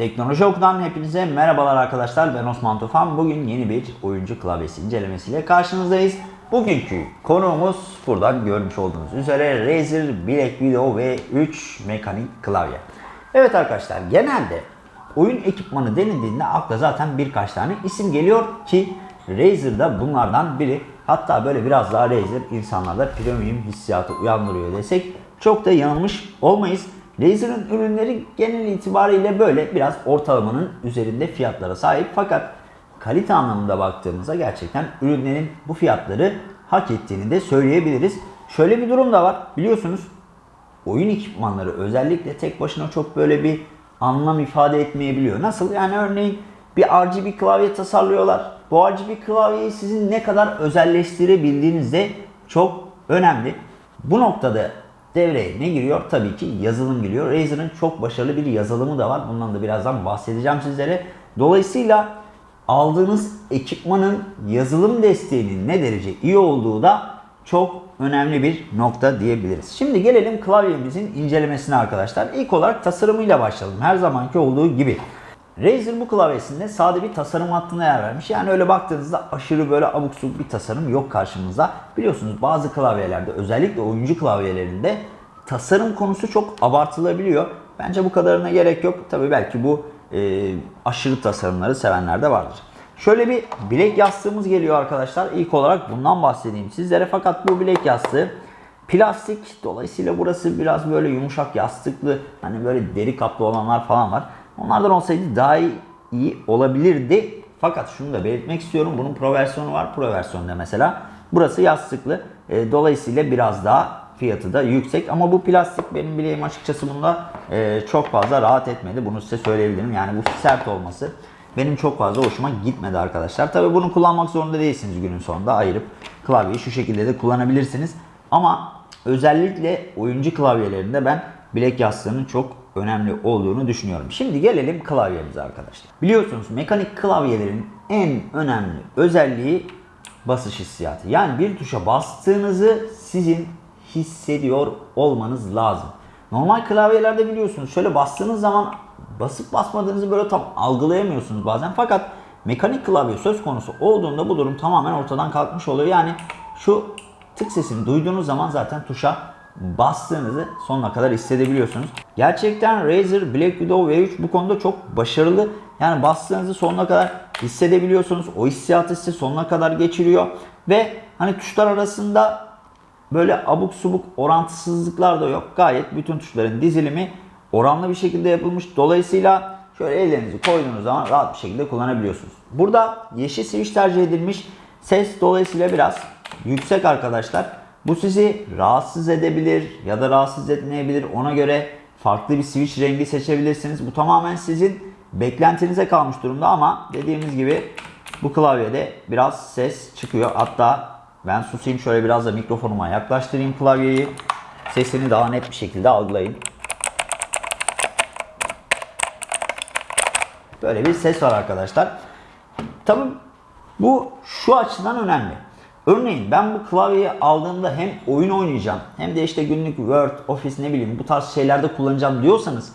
Teknoloji Oku'dan hepinize merhabalar arkadaşlar. Ben Osman Tufan. Bugün yeni bir oyuncu klavyesi incelemesiyle karşınızdayız. Bugünkü konuğumuz buradan görmüş olduğunuz üzere Razer Black Widow V3 mekanik klavye. Evet arkadaşlar genelde oyun ekipmanı denildiğinde akla zaten birkaç tane isim geliyor ki Razer da bunlardan biri. Hatta böyle biraz daha Razer insanlarda premium hissiyatı uyandırıyor desek çok da yanılmış olmayız. Razer'ın ürünleri genel itibariyle böyle biraz ortalamanın üzerinde fiyatlara sahip fakat kalite anlamında baktığımızda gerçekten ürünlerin bu fiyatları hak ettiğini de söyleyebiliriz. Şöyle bir durum da var biliyorsunuz oyun ekipmanları özellikle tek başına çok böyle bir anlam ifade etmeyebiliyor. Nasıl? Yani örneğin bir RGB klavye tasarlıyorlar. Bu RGB klavyeyi sizin ne kadar özelleştirebildiğiniz de çok önemli. Bu noktada devreye ne giriyor? Tabii ki yazılım giriyor. Razer'ın çok başarılı bir yazılımı da var. Bundan da birazdan bahsedeceğim sizlere. Dolayısıyla aldığınız ekipmanın yazılım desteğinin ne derece iyi olduğu da çok önemli bir nokta diyebiliriz. Şimdi gelelim klavyemizin incelemesine arkadaşlar. İlk olarak tasarımıyla başlayalım. Her zamanki olduğu gibi. Razer bu klavyesinde sade bir tasarım hattına yer vermiş. Yani öyle baktığınızda aşırı böyle abuk subuk bir tasarım yok karşımızda. Biliyorsunuz bazı klavyelerde özellikle oyuncu klavyelerinde tasarım konusu çok abartılabiliyor. Bence bu kadarına gerek yok. Tabi belki bu e, aşırı tasarımları sevenler de vardır. Şöyle bir bilek yastığımız geliyor arkadaşlar. İlk olarak bundan bahsedeyim sizlere. Fakat bu bilek yastığı plastik. Dolayısıyla burası biraz böyle yumuşak yastıklı. Hani böyle deri kaplı olanlar falan var. Onlardan olsaydı daha iyi, iyi olabilirdi. Fakat şunu da belirtmek istiyorum. Bunun pro versiyonu var. Pro versiyonda mesela. Burası yastıklı. E, dolayısıyla biraz daha fiyatı da yüksek. Ama bu plastik benim bileğim açıkçası bunda e, çok fazla rahat etmedi. Bunu size söyleyebilirim. Yani bu sert olması benim çok fazla hoşuma gitmedi arkadaşlar. Tabi bunu kullanmak zorunda değilsiniz günün sonunda. Ayırıp klavyeyi şu şekilde de kullanabilirsiniz. Ama özellikle oyuncu klavyelerinde ben bilek yastığının çok önemli olduğunu düşünüyorum. Şimdi gelelim klavyemize arkadaşlar. Biliyorsunuz mekanik klavyelerin en önemli özelliği basış hissiyatı. Yani bir tuşa bastığınızı sizin hissediyor olmanız lazım. Normal klavyelerde biliyorsunuz şöyle bastığınız zaman basıp basmadığınızı böyle tam algılayamıyorsunuz bazen. Fakat mekanik klavye söz konusu olduğunda bu durum tamamen ortadan kalkmış oluyor. Yani şu tık sesini duyduğunuz zaman zaten tuşa bastığınızı sonuna kadar hissedebiliyorsunuz. Gerçekten Razer Black Widow V3 bu konuda çok başarılı. Yani bastığınızı sonuna kadar hissedebiliyorsunuz. O hissiyatı size sonuna kadar geçiriyor. Ve hani tuşlar arasında böyle abuk subuk orantısızlıklar da yok. Gayet bütün tuşların dizilimi oranlı bir şekilde yapılmış. Dolayısıyla şöyle ellerinizi koyduğunuz zaman rahat bir şekilde kullanabiliyorsunuz. Burada yeşil switch tercih edilmiş. Ses dolayısıyla biraz yüksek arkadaşlar. Bu sizi rahatsız edebilir ya da rahatsız etmeyebilir. Ona göre farklı bir switch rengi seçebilirsiniz. Bu tamamen sizin beklentinize kalmış durumda ama dediğimiz gibi bu klavyede biraz ses çıkıyor. Hatta ben susayım şöyle biraz da mikrofonuma yaklaştırayım klavyeyi. Sesini daha net bir şekilde algılayın. Böyle bir ses var arkadaşlar. Tabi bu şu açıdan önemli. Örneğin ben bu klavyeyi aldığımda hem oyun oynayacağım hem de işte günlük Word, Office ne bileyim bu tarz şeylerde kullanacağım diyorsanız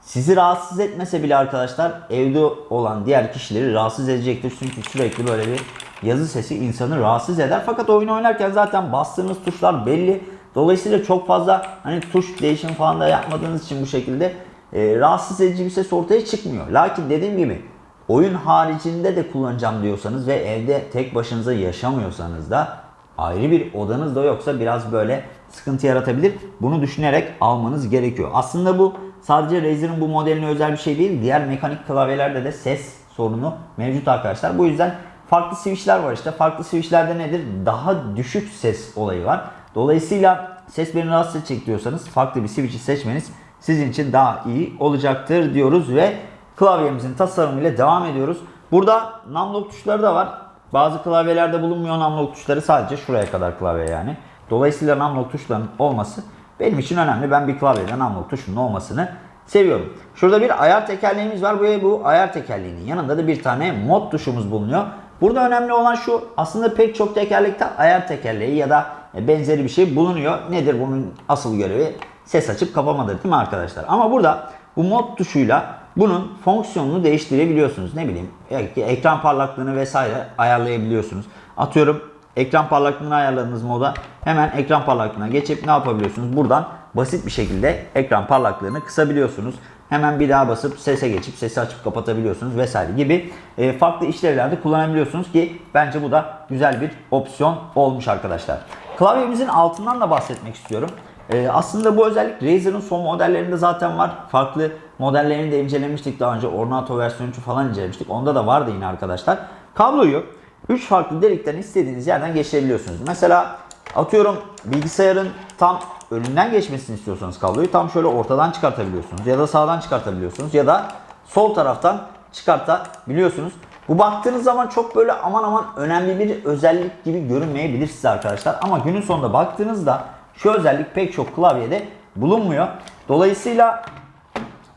sizi rahatsız etmese bile arkadaşlar evde olan diğer kişileri rahatsız edecektir. Çünkü sürekli böyle bir yazı sesi insanı rahatsız eder. Fakat oyun oynarken zaten bastığınız tuşlar belli. Dolayısıyla çok fazla hani tuş değişim falan da yapmadığınız için bu şekilde e, rahatsız edici bir ses ortaya çıkmıyor. Lakin dediğim gibi oyun haricinde de kullanacağım diyorsanız ve evde tek başınıza yaşamıyorsanız da ayrı bir odanız da yoksa biraz böyle sıkıntı yaratabilir. Bunu düşünerek almanız gerekiyor. Aslında bu sadece Razer'ın bu modeline özel bir şey değil. Diğer mekanik klavyelerde de ses sorunu mevcut arkadaşlar. Bu yüzden farklı switchler var işte. Farklı switchlerde nedir? Daha düşük ses olayı var. Dolayısıyla ses beni rahatsız edecek diyorsanız farklı bir switch'i seçmeniz sizin için daha iyi olacaktır diyoruz ve klavyemizin tasarımıyla devam ediyoruz. Burada numlock tuşları da var. Bazı klavyelerde bulunmuyor numlock tuşları sadece şuraya kadar klavye yani. Dolayısıyla numlock tuşlarının olması benim için önemli. Ben bir klavyede numlock tuşunun olmasını seviyorum. Şurada bir ayar tekerleğimiz var. Bu, bu ayar tekerleğinin yanında da bir tane mod tuşumuz bulunuyor. Burada önemli olan şu aslında pek çok tekerlekte ayar tekerleği ya da benzeri bir şey bulunuyor. Nedir bunun asıl görevi? Ses açıp kapamadır değil mi arkadaşlar? Ama burada bu mod tuşuyla bunun fonksiyonunu değiştirebiliyorsunuz. Ne bileyim ekran parlaklığını vesaire ayarlayabiliyorsunuz. Atıyorum ekran parlaklığını ayarladığınız moda hemen ekran parlaklığına geçip ne yapabiliyorsunuz? Buradan basit bir şekilde ekran parlaklığını kısabiliyorsunuz. Hemen bir daha basıp sese geçip sesi açıp kapatabiliyorsunuz vesaire gibi e, farklı işlevlerde kullanabiliyorsunuz ki bence bu da güzel bir opsiyon olmuş arkadaşlar. Klavyemizin altından da bahsetmek istiyorum. E, aslında bu özellik Razer'ın son modellerinde zaten var. Farklı modellerini de incelemiştik daha önce. Ornato versiyon 3 falan incelemiştik. Onda da vardı yine arkadaşlar. Kabloyu 3 farklı delikten istediğiniz yerden geçirebiliyorsunuz. Mesela atıyorum bilgisayarın tam önünden geçmesini istiyorsanız kabloyu tam şöyle ortadan çıkartabiliyorsunuz. Ya da sağdan çıkartabiliyorsunuz. Ya da sol taraftan çıkartabiliyorsunuz. Bu baktığınız zaman çok böyle aman aman önemli bir özellik gibi görünmeyebilir size arkadaşlar. Ama günün sonunda baktığınızda şu özellik pek çok klavyede bulunmuyor. Dolayısıyla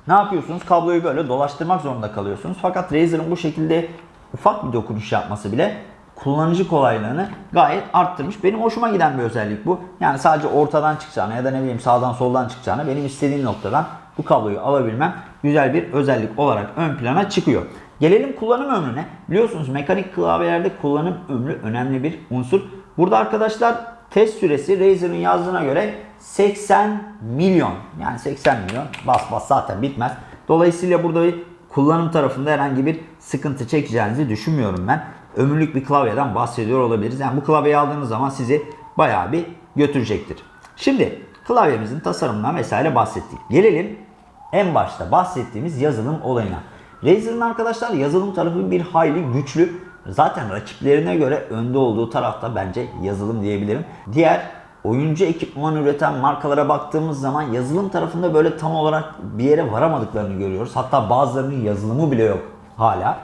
ne yapıyorsunuz? Kabloyu böyle dolaştırmak zorunda kalıyorsunuz. Fakat Razer'ın bu şekilde ufak bir dokunuş yapması bile kullanıcı kolaylığını gayet arttırmış. Benim hoşuma giden bir özellik bu. Yani sadece ortadan çıkacağına ya da ne bileyim sağdan soldan çıkacağına benim istediğim noktadan bu kabloyu alabilmem güzel bir özellik olarak ön plana çıkıyor. Gelelim kullanım ömrüne. Biliyorsunuz mekanik klavyelerde kullanım ömrü önemli bir unsur. Burada arkadaşlar test süresi Razer'ın yazdığına göre 80 milyon. Yani 80 milyon bas bas zaten bitmez. Dolayısıyla burada bir kullanım tarafında herhangi bir sıkıntı çekeceğinizi düşünmüyorum ben. Ömürlük bir klavyeden bahsediyor olabiliriz. Yani bu klavyeyi aldığınız zaman sizi bayağı bir götürecektir. Şimdi klavyemizin tasarımından vesaire bahsettik. Gelelim en başta bahsettiğimiz yazılım olayına. Razer'ın arkadaşlar yazılım tarafı bir hayli güçlü. Zaten rakiplerine göre önde olduğu tarafta bence yazılım diyebilirim. Diğer oyuncu ekipman üreten markalara baktığımız zaman yazılım tarafında böyle tam olarak bir yere varamadıklarını görüyoruz. Hatta bazılarının yazılımı bile yok hala.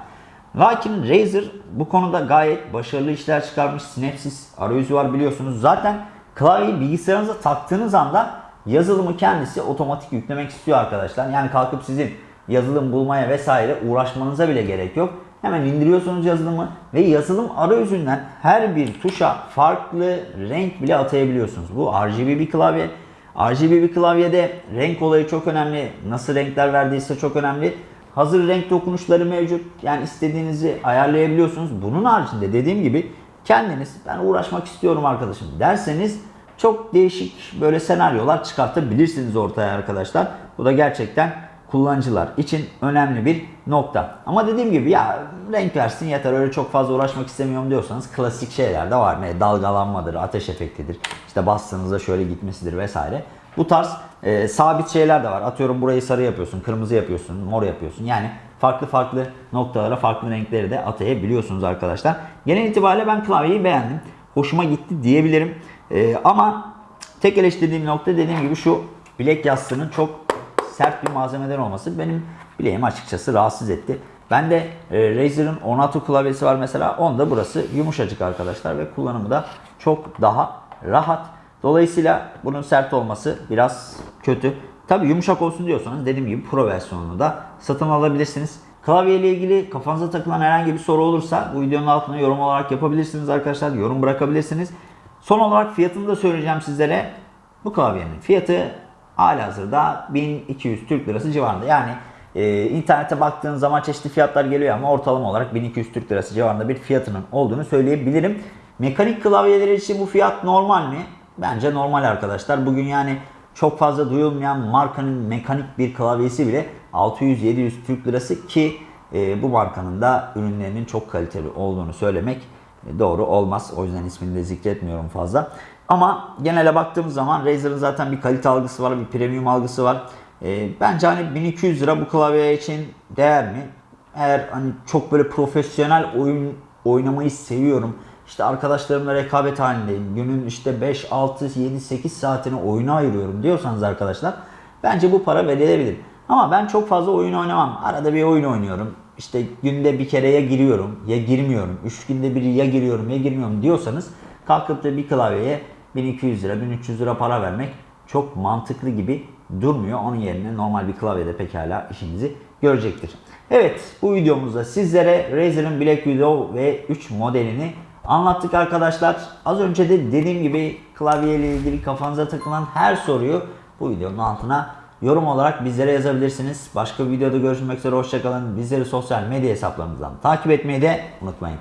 Lakin Razer bu konuda gayet başarılı işler çıkarmış. Synapsis arayüzü var biliyorsunuz. Zaten klavyeyi bilgisayarınıza taktığınız anda yazılımı kendisi otomatik yüklemek istiyor arkadaşlar. Yani kalkıp sizin yazılım bulmaya vesaire uğraşmanıza bile gerek yok. Hemen indiriyorsunuz yazılımı ve yazılım arayüzünden her bir tuşa farklı renk bile atayabiliyorsunuz. Bu RGB bir klavye. RGB bir klavyede renk olayı çok önemli. Nasıl renkler verdiyse çok önemli. Hazır renk dokunuşları mevcut. Yani istediğinizi ayarlayabiliyorsunuz. Bunun haricinde dediğim gibi kendiniz ben uğraşmak istiyorum arkadaşım derseniz çok değişik böyle senaryolar çıkartabilirsiniz ortaya arkadaşlar. Bu da gerçekten kullanıcılar için önemli bir nokta. Ama dediğim gibi ya renk versin yeter öyle çok fazla uğraşmak istemiyorum diyorsanız klasik şeyler de var. Ne dalgalanmadır, ateş efektidir, işte bastığınızda şöyle gitmesidir vesaire. Bu tarz e, sabit şeyler de var. Atıyorum burayı sarı yapıyorsun, kırmızı yapıyorsun, mor yapıyorsun. Yani farklı farklı noktalara farklı renkleri de atayabiliyorsunuz arkadaşlar. Genel itibariyle ben klavyeyi beğendim. Hoşuma gitti diyebilirim. E, ama tek eleştirdiğim nokta dediğim gibi şu bilek yastığının çok sert bir malzemeden olması benim bileğimi açıkçası rahatsız etti. Ben de e, Razer'ın Ornato klavyesi var mesela. Onda burası yumuşacık arkadaşlar ve kullanımı da çok daha rahat. Dolayısıyla bunun sert olması biraz kötü. Tabi yumuşak olsun diyorsanız dediğim gibi Pro versiyonunu da satın alabilirsiniz. Klavye ile ilgili kafanıza takılan herhangi bir soru olursa bu videonun altına yorum olarak yapabilirsiniz arkadaşlar. Yorum bırakabilirsiniz. Son olarak fiyatını da söyleyeceğim sizlere. Bu klavyenin fiyatı halihazırda 1200 Türk Lirası civarında. Yani e, internete baktığınız zaman çeşitli fiyatlar geliyor ama ortalama olarak 1200 Türk Lirası civarında bir fiyatının olduğunu söyleyebilirim. Mekanik klavyeler için bu fiyat normal mi? Bence normal arkadaşlar. Bugün yani çok fazla duyulmayan markanın mekanik bir klavyesi bile 600-700 Türk Lirası ki e, bu markanın da ürünlerinin çok kaliteli olduğunu söylemek doğru olmaz. O yüzden ismini de zikretmiyorum fazla. Ama genele baktığımız zaman Razer'ın zaten bir kalite algısı var, bir premium algısı var. E, bence hani 1200 lira bu klavye için değer mi? Eğer hani çok böyle profesyonel oyun oynamayı seviyorum. İşte arkadaşlarımla rekabet halindeyim. Günün işte 5, 6, 7, 8 saatini oyuna ayırıyorum diyorsanız arkadaşlar bence bu para verilebilir. Ama ben çok fazla oyun oynamam. Arada bir oyun oynuyorum. İşte günde bir kere ya giriyorum ya girmiyorum. 3 günde bir ya giriyorum ya girmiyorum diyorsanız kalkıp da bir klavyeye 1200 lira 1300 lira para vermek çok mantıklı gibi durmuyor. Onun yerine normal bir klavyede pekala işinizi görecektir. Evet bu videomuzda sizlere Razer'ın Black Widow V3 modelini anlattık arkadaşlar. Az önce de dediğim gibi klavye ile ilgili kafanıza takılan her soruyu bu videonun altına yorum olarak bizlere yazabilirsiniz. Başka bir videoda görüşmek üzere hoşçakalın. Bizleri sosyal medya hesaplarımızdan takip etmeyi de unutmayın.